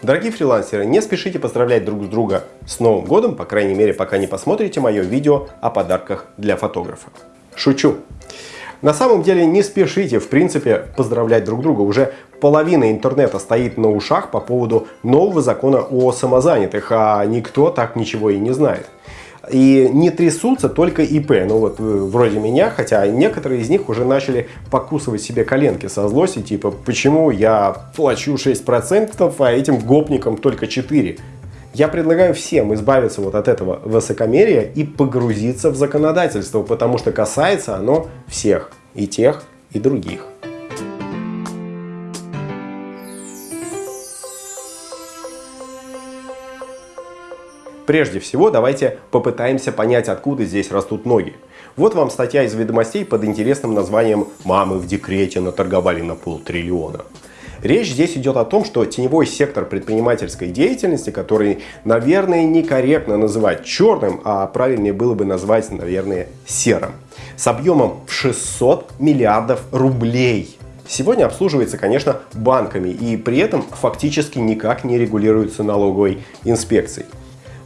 Дорогие фрилансеры, не спешите поздравлять друг с друга с Новым годом, по крайней мере, пока не посмотрите мое видео о подарках для фотографа. Шучу. На самом деле не спешите, в принципе, поздравлять друг друга. Уже половина интернета стоит на ушах по поводу нового закона о самозанятых, а никто так ничего и не знает. И не трясутся только ИП, ну вот э, вроде меня, хотя некоторые из них уже начали покусывать себе коленки со злости, типа, почему я плачу 6%, а этим гопникам только 4%. Я предлагаю всем избавиться вот от этого высокомерия и погрузиться в законодательство, потому что касается оно всех, и тех, и других. Прежде всего, давайте попытаемся понять, откуда здесь растут ноги. Вот вам статья из ведомостей под интересным названием «Мамы в декрете наторговали на полтриллиона». Речь здесь идет о том, что теневой сектор предпринимательской деятельности, который, наверное, некорректно называть черным, а правильнее было бы назвать, наверное, серым, с объемом в 600 миллиардов рублей. Сегодня обслуживается, конечно, банками и при этом фактически никак не регулируется налоговой инспекцией.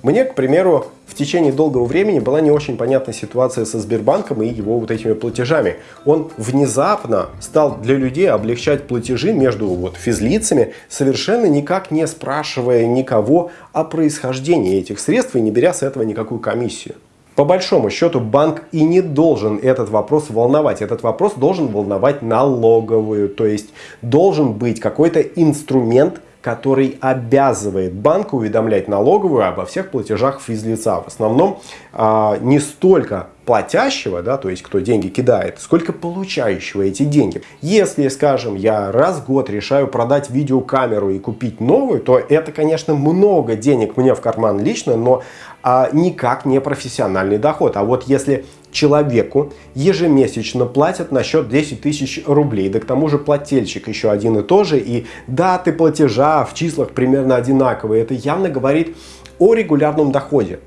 Мне, к примеру, в течение долгого времени была не очень понятна ситуация со Сбербанком и его вот этими платежами. Он внезапно стал для людей облегчать платежи между вот физлицами, совершенно никак не спрашивая никого о происхождении этих средств и не беря с этого никакую комиссию. По большому счету банк и не должен этот вопрос волновать. Этот вопрос должен волновать налоговую, то есть должен быть какой-то инструмент, который обязывает банк уведомлять налоговую обо всех платежах физлица. В основном а, не столько платящего, да, то есть кто деньги кидает, сколько получающего эти деньги. Если, скажем, я раз в год решаю продать видеокамеру и купить новую, то это, конечно, много денег мне в карман лично, но а, никак не профессиональный доход. А вот если человеку ежемесячно платят на счет 10 тысяч рублей, да к тому же плательщик еще один и тот же, и даты платежа в числах примерно одинаковые, это явно говорит о регулярном доходе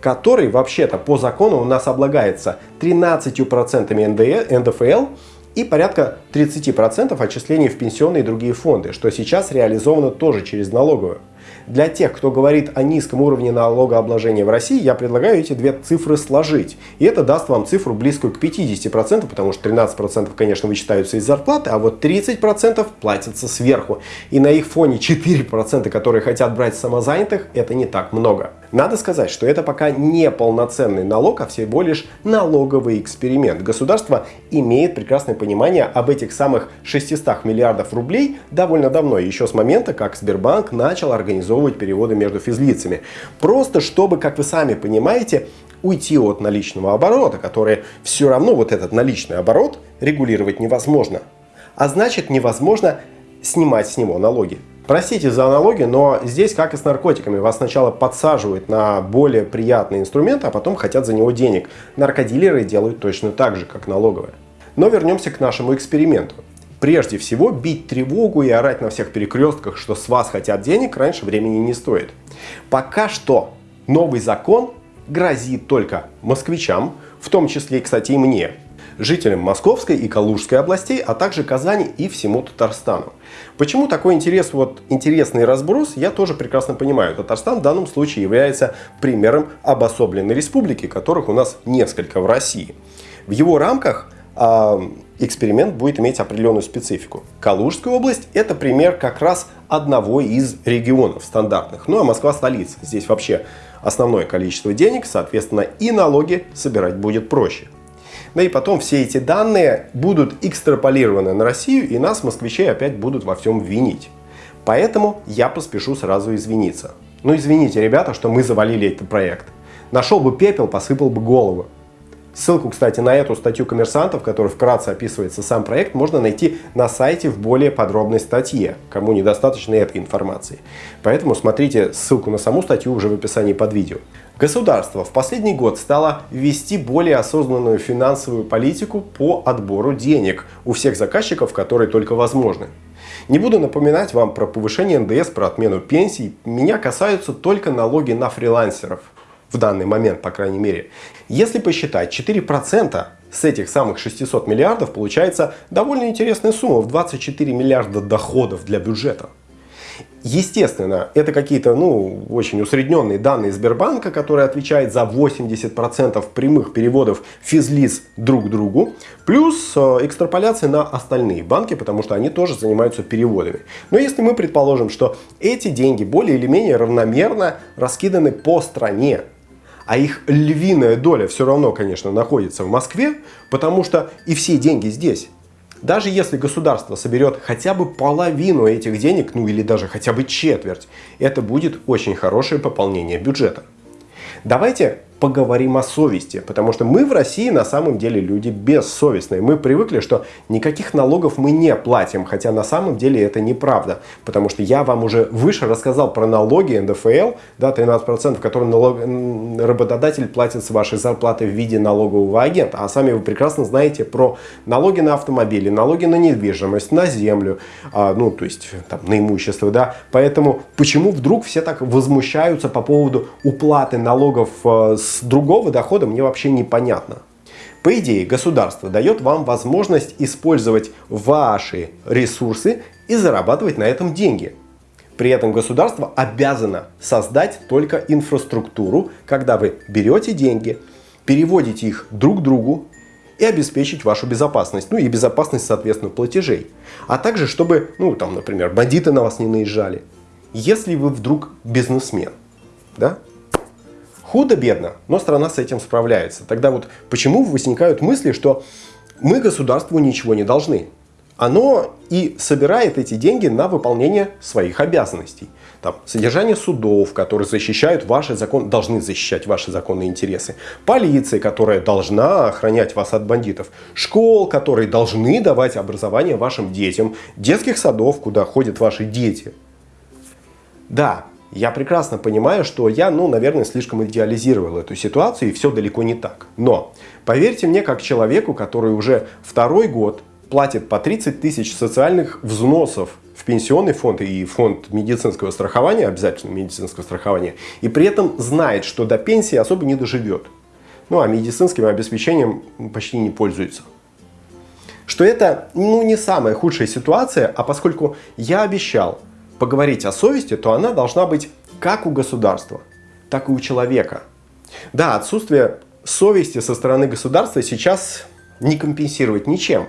который вообще-то по закону у нас облагается 13% НДФЛ и порядка 30% отчислений в пенсионные и другие фонды, что сейчас реализовано тоже через налоговую. Для тех, кто говорит о низком уровне налогообложения в России, я предлагаю эти две цифры сложить. И это даст вам цифру близкую к 50%, потому что 13% конечно вычитаются из зарплаты, а вот 30% платятся сверху. И на их фоне 4%, которые хотят брать самозанятых, это не так много. Надо сказать, что это пока не полноценный налог, а всего лишь налоговый эксперимент. Государство имеет прекрасное понимание об этих самых 600 миллиардов рублей довольно давно, еще с момента, как Сбербанк начал организовывать переводы между физлицами. Просто чтобы, как вы сами понимаете, уйти от наличного оборота, который все равно вот этот наличный оборот регулировать невозможно. А значит невозможно снимать с него налоги. Простите за аналогию, но здесь, как и с наркотиками, вас сначала подсаживают на более приятный инструмент, а потом хотят за него денег. Наркодилеры делают точно так же, как налоговые. Но вернемся к нашему эксперименту. Прежде всего, бить тревогу и орать на всех перекрестках, что с вас хотят денег, раньше времени не стоит. Пока что новый закон грозит только москвичам, в том числе, кстати, и мне, жителям Московской и Калужской областей, а также Казани и всему Татарстану. Почему такой интерес, вот, интересный разброс, я тоже прекрасно понимаю. Татарстан в данном случае является примером обособленной республики, которых у нас несколько в России. В его рамках э, эксперимент будет иметь определенную специфику. Калужская область – это пример как раз одного из регионов стандартных. Ну а Москва – столица. Здесь вообще основное количество денег, соответственно, и налоги собирать будет проще. Да и потом все эти данные будут экстраполированы на Россию, и нас, москвичей, опять будут во всем винить. Поэтому я поспешу сразу извиниться. Ну извините, ребята, что мы завалили этот проект. Нашел бы пепел, посыпал бы голову. Ссылку, кстати, на эту статью коммерсантов, в которой вкратце описывается сам проект, можно найти на сайте в более подробной статье, кому недостаточно этой информации. Поэтому смотрите ссылку на саму статью уже в описании под видео. Государство в последний год стало вести более осознанную финансовую политику по отбору денег у всех заказчиков, которые только возможны. Не буду напоминать вам про повышение НДС, про отмену пенсий. Меня касаются только налоги на фрилансеров в данный момент, по крайней мере. Если посчитать 4% с этих самых 600 миллиардов, получается довольно интересная сумма в 24 миллиарда доходов для бюджета. Естественно, это какие-то ну, очень усредненные данные Сбербанка, которые отвечают за 80% прямых переводов физлиц друг к другу, плюс э, экстраполяция на остальные банки, потому что они тоже занимаются переводами. Но если мы предположим, что эти деньги более или менее равномерно раскиданы по стране, а их львиная доля все равно, конечно, находится в Москве, потому что и все деньги здесь. Даже если государство соберет хотя бы половину этих денег, ну или даже хотя бы четверть, это будет очень хорошее пополнение бюджета. Давайте поговорим о совести, потому что мы в России на самом деле люди бессовестные. Мы привыкли, что никаких налогов мы не платим, хотя на самом деле это неправда, потому что я вам уже выше рассказал про налоги НДФЛ, да, 13%, которые налог... работодатель платит с вашей зарплаты в виде налогового агента, а сами вы прекрасно знаете про налоги на автомобили, налоги на недвижимость, на землю, а, ну, то есть там, на имущество, да, поэтому почему вдруг все так возмущаются по поводу уплаты налогов э, с с другого дохода мне вообще непонятно. По идее, государство дает вам возможность использовать ваши ресурсы и зарабатывать на этом деньги. При этом государство обязано создать только инфраструктуру, когда вы берете деньги, переводите их друг другу и обеспечить вашу безопасность, ну и безопасность, соответственно, платежей. А также, чтобы, ну там, например, бандиты на вас не наезжали. Если вы вдруг бизнесмен, да, Худо-бедно, но страна с этим справляется. Тогда вот почему возникают мысли, что мы государству ничего не должны? Оно и собирает эти деньги на выполнение своих обязанностей. Там, содержание судов, которые защищают ваши законы, должны защищать ваши законные интересы. Полиция, которая должна охранять вас от бандитов. Школ, которые должны давать образование вашим детям. Детских садов, куда ходят ваши дети. Да, я прекрасно понимаю, что я, ну, наверное, слишком идеализировал эту ситуацию, и все далеко не так. Но поверьте мне, как человеку, который уже второй год платит по 30 тысяч социальных взносов в пенсионный фонд и фонд медицинского страхования, обязательно медицинского страхования, и при этом знает, что до пенсии особо не доживет. Ну, а медицинским обеспечением почти не пользуется. Что это, ну, не самая худшая ситуация, а поскольку я обещал поговорить о совести, то она должна быть как у государства, так и у человека. Да, отсутствие совести со стороны государства сейчас не компенсировать ничем.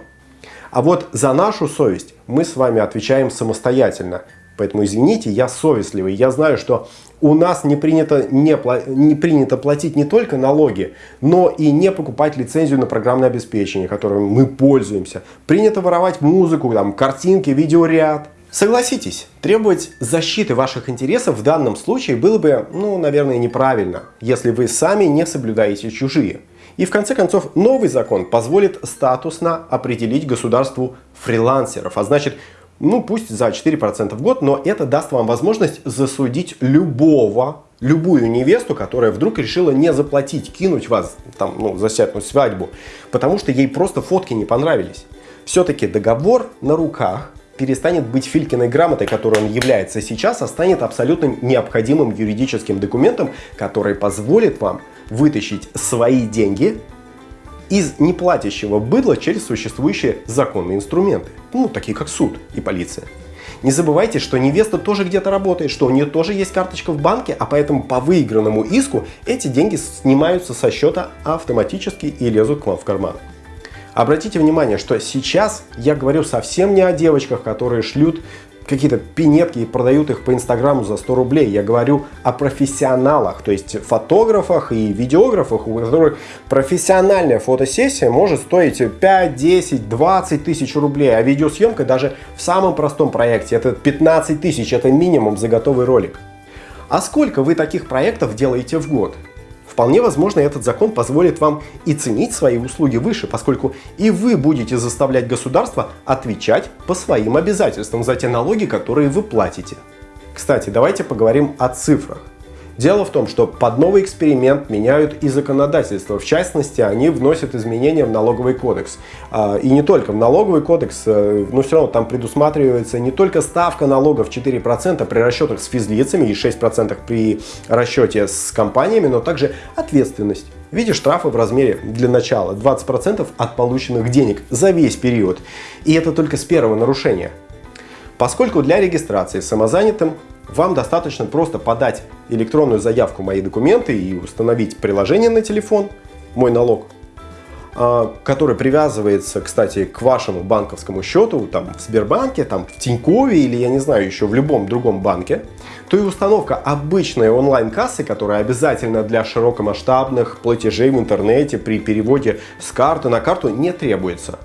А вот за нашу совесть мы с вами отвечаем самостоятельно. Поэтому извините, я совестливый. Я знаю, что у нас не принято, не, не принято платить не только налоги, но и не покупать лицензию на программное обеспечение, которым мы пользуемся. Принято воровать музыку, там, картинки, видеоряд. Согласитесь, требовать защиты ваших интересов в данном случае было бы, ну, наверное, неправильно, если вы сами не соблюдаете чужие. И в конце концов, новый закон позволит статусно определить государству фрилансеров, а значит, ну пусть за 4% в год, но это даст вам возможность засудить любого, любую невесту, которая вдруг решила не заплатить, кинуть вас, там, ну, засятнуть свадьбу, потому что ей просто фотки не понравились. Все-таки договор на руках перестанет быть Филькиной грамотой, которой он является сейчас, а станет абсолютно необходимым юридическим документом, который позволит вам вытащить свои деньги из неплатящего быдла через существующие законные инструменты, ну, такие как суд и полиция. Не забывайте, что невеста тоже где-то работает, что у нее тоже есть карточка в банке, а поэтому по выигранному иску эти деньги снимаются со счета автоматически и лезут к вам в карман. Обратите внимание, что сейчас я говорю совсем не о девочках, которые шлют какие-то пинетки и продают их по инстаграму за 100 рублей. Я говорю о профессионалах, то есть фотографах и видеографах, у которых профессиональная фотосессия может стоить 5, 10, 20 тысяч рублей, а видеосъемка даже в самом простом проекте это 15 тысяч, это минимум за готовый ролик. А сколько вы таких проектов делаете в год? Вполне возможно, этот закон позволит вам и ценить свои услуги выше, поскольку и вы будете заставлять государство отвечать по своим обязательствам за те налоги, которые вы платите. Кстати, давайте поговорим о цифрах. Дело в том, что под новый эксперимент меняют и законодательство. В частности, они вносят изменения в налоговый кодекс. А, и не только в налоговый кодекс, э, но все равно там предусматривается не только ставка налогов 4% при расчетах с физлицами и 6% при расчете с компаниями, но также ответственность в виде штрафа в размере для начала 20% от полученных денег за весь период. И это только с первого нарушения. Поскольку для регистрации самозанятым вам достаточно просто подать электронную заявку «Мои документы» и установить приложение на телефон «Мой налог», а, который привязывается, кстати, к вашему банковскому счету, там, в Сбербанке, там, в Тинькове или, я не знаю, еще в любом другом банке, то и установка обычной онлайн-кассы, которая обязательно для широкомасштабных платежей в интернете при переводе с карты на карту не требуется.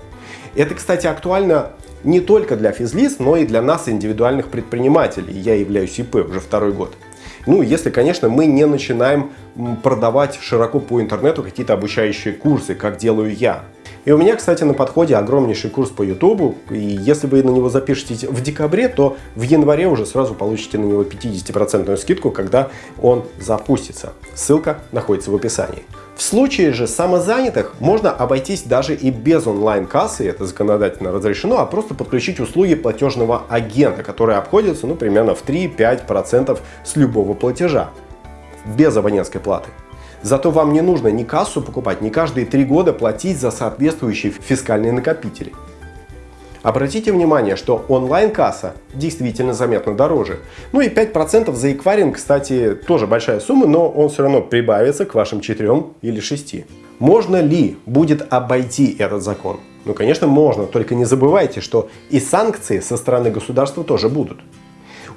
Это, кстати, актуально не только для физлиц, но и для нас, индивидуальных предпринимателей. Я являюсь ИП уже второй год. Ну, если, конечно, мы не начинаем продавать широко по интернету какие-то обучающие курсы, как делаю я. И у меня, кстати, на подходе огромнейший курс по YouTube, и если вы на него запишетесь в декабре, то в январе уже сразу получите на него 50% скидку, когда он запустится. Ссылка находится в описании. В случае же самозанятых можно обойтись даже и без онлайн-кассы, это законодательно разрешено, а просто подключить услуги платежного агента, которые обходятся ну, примерно в 3-5% с любого платежа, без абонентской платы. Зато вам не нужно ни кассу покупать, ни каждые три года платить за соответствующие фискальные накопители. Обратите внимание, что онлайн-касса действительно заметно дороже. Ну и 5% за эквайринг, кстати, тоже большая сумма, но он все равно прибавится к вашим 4 или 6. Можно ли будет обойти этот закон? Ну, конечно, можно, только не забывайте, что и санкции со стороны государства тоже будут.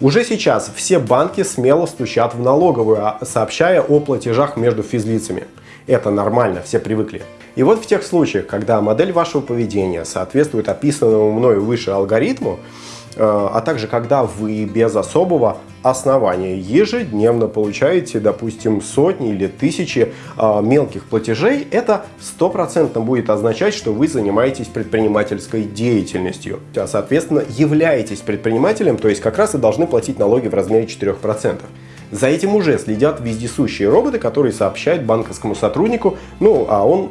Уже сейчас все банки смело стучат в налоговую, а, сообщая о платежах между физлицами. Это нормально, все привыкли. И вот в тех случаях, когда модель вашего поведения соответствует описанному мною выше алгоритму, э, а также когда вы без особого основания ежедневно получаете, допустим, сотни или тысячи э, мелких платежей, это стопроцентно будет означать, что вы занимаетесь предпринимательской деятельностью, а соответственно являетесь предпринимателем, то есть как раз и должны платить налоги в размере 4%. За этим уже следят вездесущие роботы, которые сообщают банковскому сотруднику, ну а он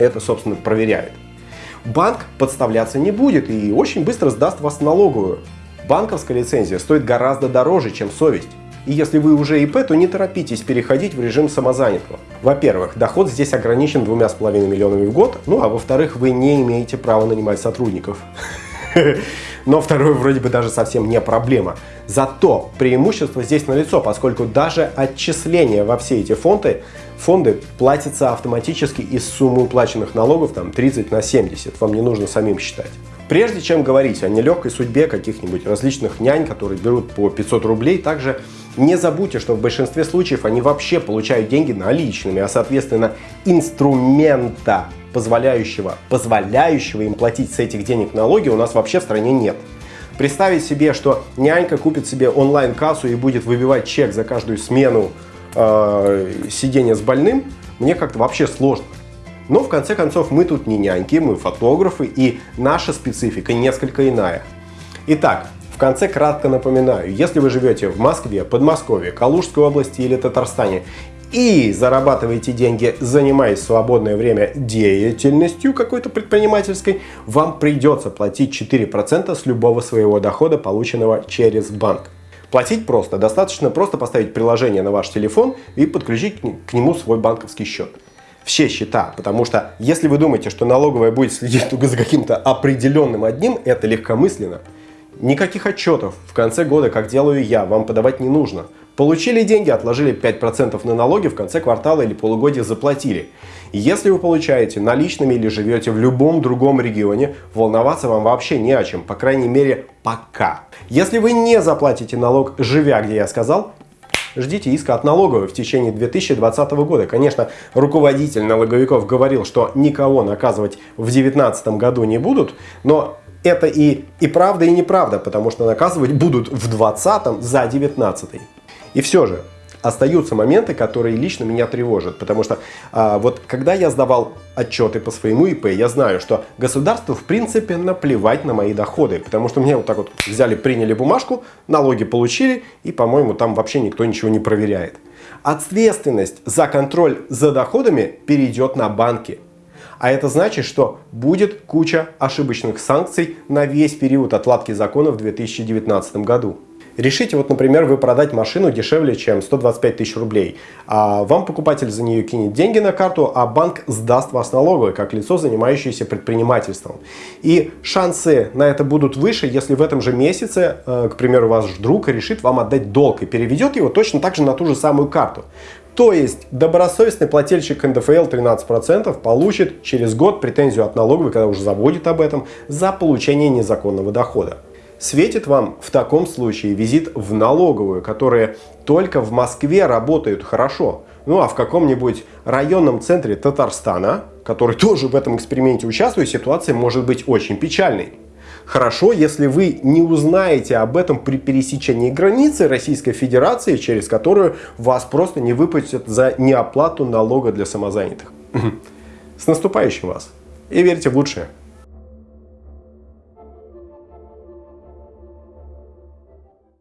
это, собственно, проверяет. Банк подставляться не будет и очень быстро сдаст вас налоговую. Банковская лицензия стоит гораздо дороже, чем совесть. И если вы уже ИП, то не торопитесь переходить в режим самозанятого. Во-первых, доход здесь ограничен двумя с половиной миллионами в год, ну а во-вторых, вы не имеете права нанимать сотрудников. Но второе вроде бы даже совсем не проблема. Зато преимущество здесь налицо, поскольку даже отчисления во все эти фонды, фонды платятся автоматически из суммы уплаченных налогов там 30 на 70. Вам не нужно самим считать. Прежде чем говорить о нелегкой судьбе каких-нибудь различных нянь, которые берут по 500 рублей, также не забудьте, что в большинстве случаев они вообще получают деньги наличными, а соответственно инструмента позволяющего, позволяющего им платить с этих денег налоги у нас вообще в стране нет. Представить себе, что нянька купит себе онлайн-кассу и будет выбивать чек за каждую смену э, сидения с больным, мне как-то вообще сложно. Но в конце концов мы тут не няньки, мы фотографы и наша специфика несколько иная. Итак, в конце кратко напоминаю, если вы живете в Москве, Подмосковье, Калужской области или Татарстане и зарабатываете деньги, занимаясь свободное время деятельностью какой-то предпринимательской, вам придется платить 4% с любого своего дохода, полученного через банк. Платить просто. Достаточно просто поставить приложение на ваш телефон и подключить к нему свой банковский счет. Все счета, потому что если вы думаете, что налоговая будет следить только за каким-то определенным одним, это легкомысленно. Никаких отчетов в конце года, как делаю я, вам подавать не нужно. Получили деньги, отложили 5% на налоги, в конце квартала или полугодия заплатили. Если вы получаете наличными или живете в любом другом регионе, волноваться вам вообще не о чем, по крайней мере пока. Если вы не заплатите налог, живя где я сказал, ждите иска от налоговой в течение 2020 года. Конечно, руководитель налоговиков говорил, что никого наказывать в 2019 году не будут, но это и, и правда, и неправда, потому что наказывать будут в 2020 за 2019. И все же, остаются моменты, которые лично меня тревожат, потому что а, вот когда я сдавал отчеты по своему ИП, я знаю, что государству в принципе наплевать на мои доходы, потому что мне вот так вот взяли, приняли бумажку, налоги получили, и, по-моему, там вообще никто ничего не проверяет. Ответственность за контроль за доходами перейдет на банки. А это значит, что будет куча ошибочных санкций на весь период отладки закона в 2019 году. Решите, вот, например, вы продать машину дешевле, чем 125 тысяч рублей, а вам покупатель за нее кинет деньги на карту, а банк сдаст вас налоговой, как лицо, занимающееся предпринимательством. И шансы на это будут выше, если в этом же месяце, э, к примеру, ваш друг решит вам отдать долг и переведет его точно так же на ту же самую карту. То есть добросовестный плательщик НДФЛ 13% получит через год претензию от налоговой, когда уже забудет об этом, за получение незаконного дохода. Светит вам в таком случае визит в налоговую, которые только в Москве работают хорошо. Ну а в каком-нибудь районном центре Татарстана, который тоже в этом эксперименте участвует, ситуация может быть очень печальной. Хорошо, если вы не узнаете об этом при пересечении границы Российской Федерации, через которую вас просто не выпустят за неоплату налога для самозанятых. С наступающим вас! И верьте в лучшее!